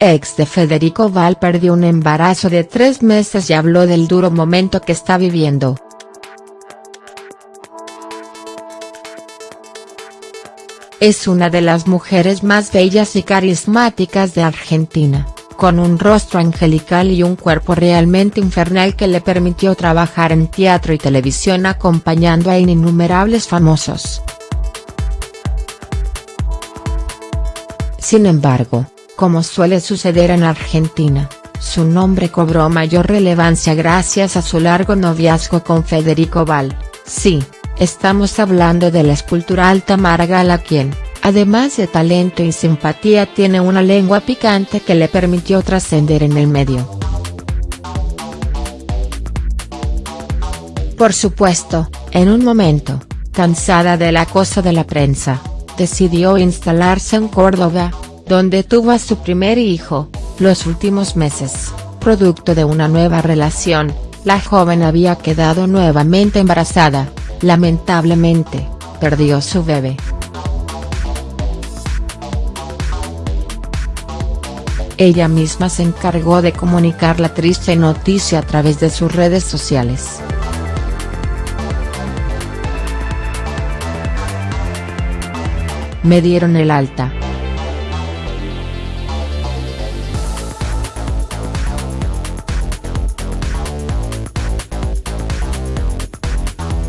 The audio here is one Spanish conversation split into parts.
ex de Federico Val perdió un embarazo de tres meses y habló del duro momento que está viviendo. Es una de las mujeres más bellas y carismáticas de Argentina, con un rostro angelical y un cuerpo realmente infernal que le permitió trabajar en teatro y televisión acompañando a innumerables famosos. Sin embargo, como suele suceder en Argentina, su nombre cobró mayor relevancia gracias a su largo noviazgo con Federico Val, sí, estamos hablando de la escultural Tamara Gala quien, además de talento y simpatía tiene una lengua picante que le permitió trascender en el medio. Por supuesto, en un momento, cansada del acoso de la prensa, decidió instalarse en Córdoba, donde tuvo a su primer hijo, los últimos meses, producto de una nueva relación, la joven había quedado nuevamente embarazada, lamentablemente, perdió su bebé. Ella misma se encargó de comunicar la triste noticia a través de sus redes sociales. Me dieron el alta.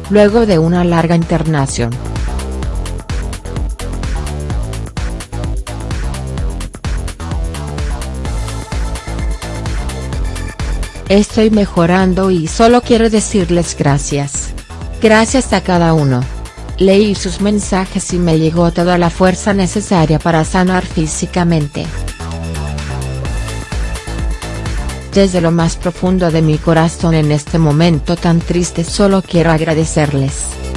Luego de una larga internación. Estoy mejorando y solo quiero decirles gracias. Gracias a cada uno. Leí sus mensajes y me llegó toda la fuerza necesaria para sanar físicamente. Desde lo más profundo de mi corazón en este momento tan triste solo quiero agradecerles.